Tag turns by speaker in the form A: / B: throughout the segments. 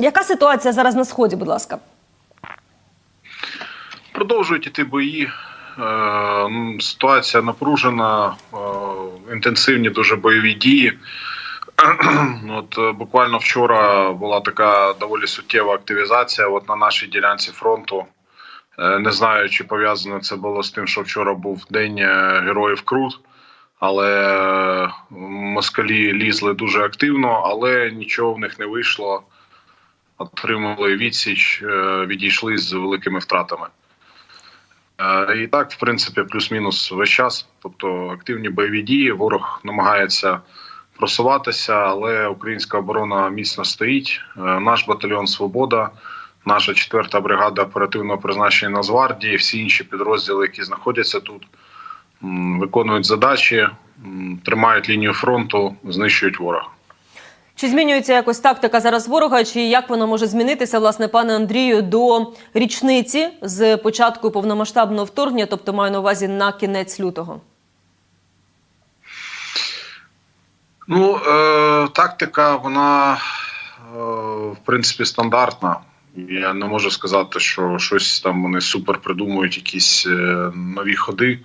A: Яка ситуація зараз на сході? Будь ласка,
B: Продовжують іти бої. Е, Ситуація напружена, е, інтенсивні дуже бойові дії. От е, буквально вчора була така доволі суттєва активізація. От на нашій ділянці фронту. Не знаю, чи пов'язано це було з тим, що вчора був день героїв Крут, але москалі лізли дуже активно, але нічого в них не вийшло. Отримали відсіч, е, відійшли з великими втратами. Е, І так, в принципі, плюс-мінус весь час. Тобто активні бойові дії. Ворог намагається просуватися, але українська оборона міцно стоїть. Е, Наш батальйон Свобода, наша четверта бригада оперативного призначення Нацгвардії, всі інші підрозділи, які знаходяться тут, виконують задачі, тримають лінію фронту, знищують ворога.
A: Чи змінюється якось тактика зараз ворога? Чи як вона може змінитися, власне, пане Андрію, до річниці з початку повномасштабного вторгнення, тобто маю на увазі на кінець лютого?
B: Ну, е, тактика, вона, е, в принципі, стандартна. Я не можу сказати, що щось там вони супер придумують, якісь е, нові ходи,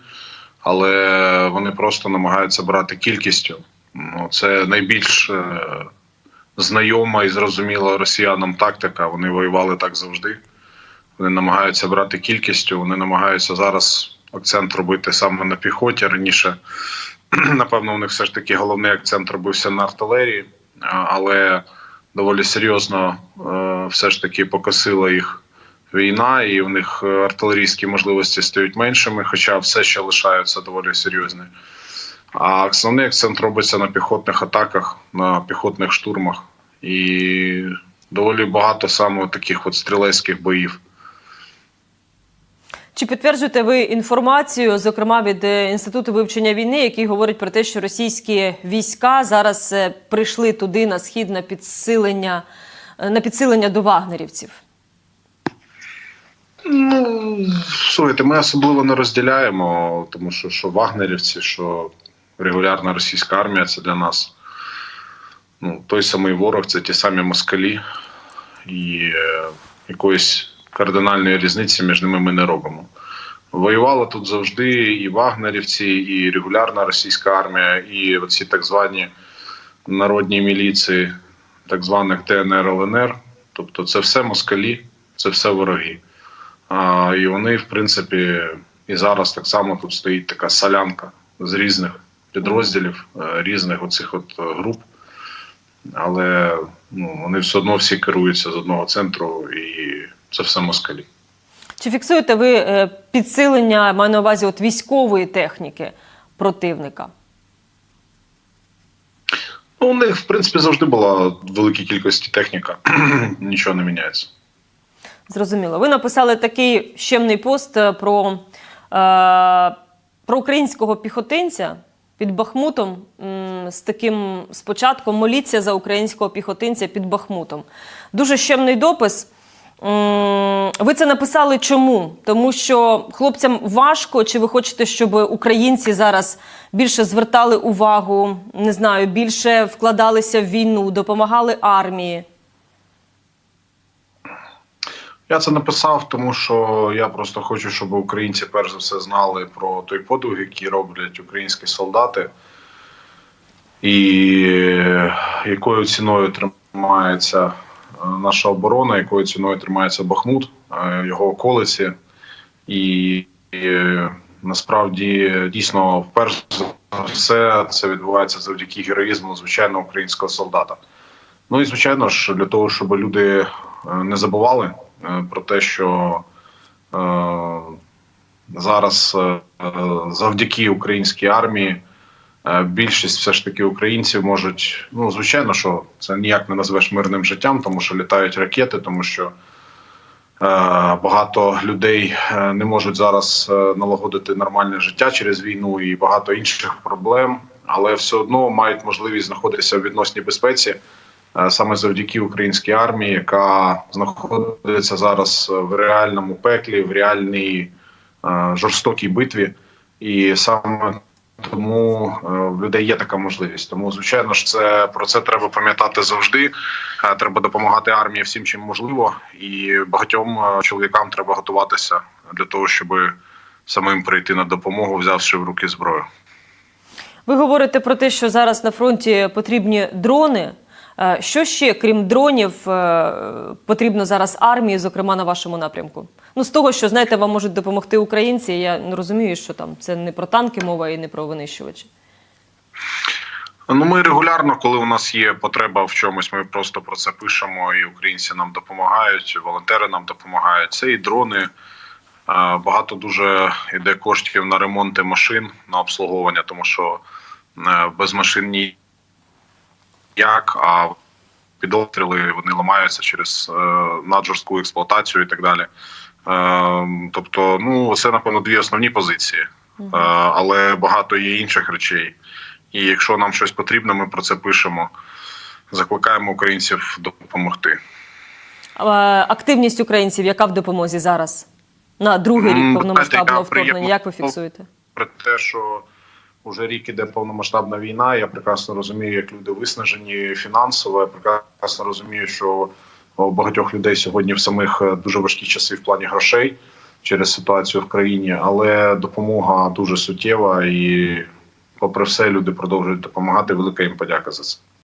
B: але вони просто намагаються брати кількістю. Ну, це найбільш е, знайома і зрозуміла росіянам тактика. Вони воювали так завжди. Вони намагаються брати кількістю, вони намагаються зараз акцент робити саме на піхоті. Раніше напевно, у них все ж таки головний акцент робився на артилерії, але доволі серйозно е, все ж таки покосила їх війна, і у них е, артилерійські можливості стають меншими, хоча все ще лишаються доволі серйозні. А основний акцент робиться на піхотних атаках, на піхотних штурмах. І доволі багато саме таких от стрілецьких боїв.
A: Чи підтверджуєте ви інформацію, зокрема від е, інституту вивчення війни, який говорить про те, що російські війська зараз е, прийшли туди на схід на підсилення е, на підсилення до вагнерівців?
B: Ну, слухайте, ми особливо не розділяємо, тому що що вагнерівці, що регулярна російська армія це для нас ну, той самий ворог, це ті самі москалі, і е, якоїсь кардинальної різниці між ними ми не робимо. Воювала тут завжди і вагнерівці, і регулярна російська армія, і оці так звані народні міліції, так званих ТНР ЛНР. Тобто це все москалі, це все вороги. А, і вони, в принципі, і зараз так само тут стоїть така солянка з різних підрозділів, е, різних оцих от е, груп. Але ну, вони все одно всі керуються з одного центру, і це все москалі.
A: Чи фіксуєте ви е, підсилення, маю на увазі от військової техніки противника?
B: Ну, у них, в принципі, завжди була в великій кількості техніка, нічого не міняється.
A: Зрозуміло. Ви написали такий щемний пост про, е, про українського піхотинця під Бахмутом з таким спочатком моліться за українського піхотинця під Бахмутом. Дуже щемний допис. Ви це написали чому? Тому що хлопцям важко, чи ви хочете, щоб українці зараз більше звертали увагу, не знаю, більше вкладалися в війну, допомагали армії?
B: Я це написав, тому що я просто хочу, щоб українці перш за все знали про той подвиг, який роблять українські солдати, і якою ціною тримається е, наша оборона, якою ціною тримається Бахмут, е, його околиці. І, і насправді дійсно, перш за все, це відбувається завдяки героїзму звичайного українського солдата. Ну і звичайно ж, для того, щоб люди е, не забували е, про те, що е, зараз е, завдяки українській армії е, більшість все ж таки українців можуть. Ну, звичайно, що це ніяк не назвеш мирним життям, тому що літають ракети, тому що е, багато людей е, не можуть зараз е, налагодити нормальне життя через війну і багато інших проблем, але все одно мають можливість знаходитися в відносній безпеці. Е, саме завдяки українській армії, яка знаходиться зараз в реальному пеклі, в реальній е, жорстокій битві. І саме Тому е, в людей є така можливість. Тому, звичайно ж, це про це треба пам'ятати завжди. Треба допомагати армії всім, чим можливо, і багатьом чоловікам треба готуватися для того, щоб самим прийти на допомогу, взявши в руки зброю.
A: Ви говорите про те, що зараз на фронті потрібні дрони. Е, Що ще, крім дронів, е, потрібно зараз армії, зокрема на вашому напрямку? Ну, з того, що знаєте, вам можуть допомогти українці. Я розумію, що там це не про танки мова і не про винищувачі.
B: Ну, ми регулярно, коли у нас є потреба в чомусь, ми просто про це пишемо, і українці нам допомагають, волонтери нам допомагають. Це і дрони. Е, Багато дуже йде коштів на ремонти машин, на обслуговування, тому що без машин ніяк, а під обстріли вони ламаються через е, наджорстку експлуатацію і так далі. Е, Тобто, ну це напевно дві основні позиції, Е, але багато є інших речей. І якщо нам щось потрібно, ми про це пишемо. Закликаємо українців допомогти.
A: Активність українців, яка в допомозі зараз? На другий рік повномасштабного вторгнення, як ви фіксуєте?
B: Про те, що вже рік іде повномасштабна війна. Я прекрасно розумію, як люди виснажені фінансово. Я прекрасно розумію, що у багатьох людей сьогодні в самих е, дуже важкі часи в плані грошей через ситуацію в країні, але допомога дуже суттєва і, попри все, люди продовжують допомагати. Велика їм подяка за це.